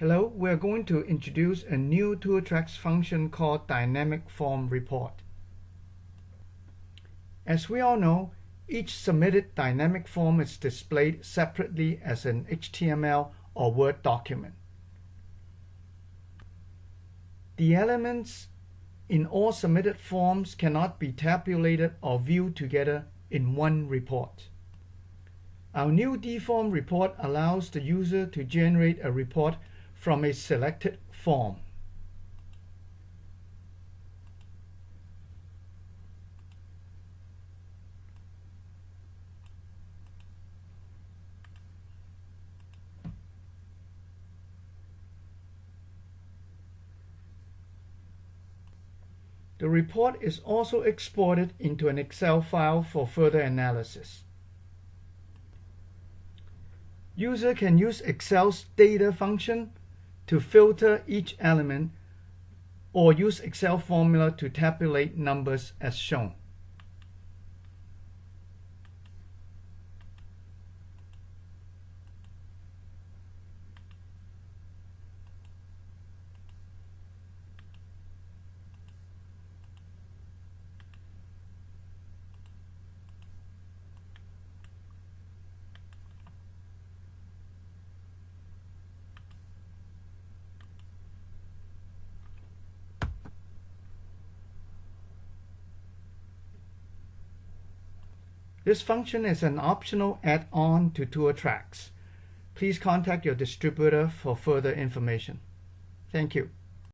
Hello, we're going to introduce a new ToolTracks function called Dynamic Form Report. As we all know, each submitted dynamic form is displayed separately as an HTML or Word document. The elements in all submitted forms cannot be tabulated or viewed together in one report. Our new DForm report allows the user to generate a report from a selected form. The report is also exported into an Excel file for further analysis. User can use Excel's data function to filter each element or use Excel formula to tabulate numbers as shown. This function is an optional add-on to ToolTracks. Please contact your distributor for further information. Thank you.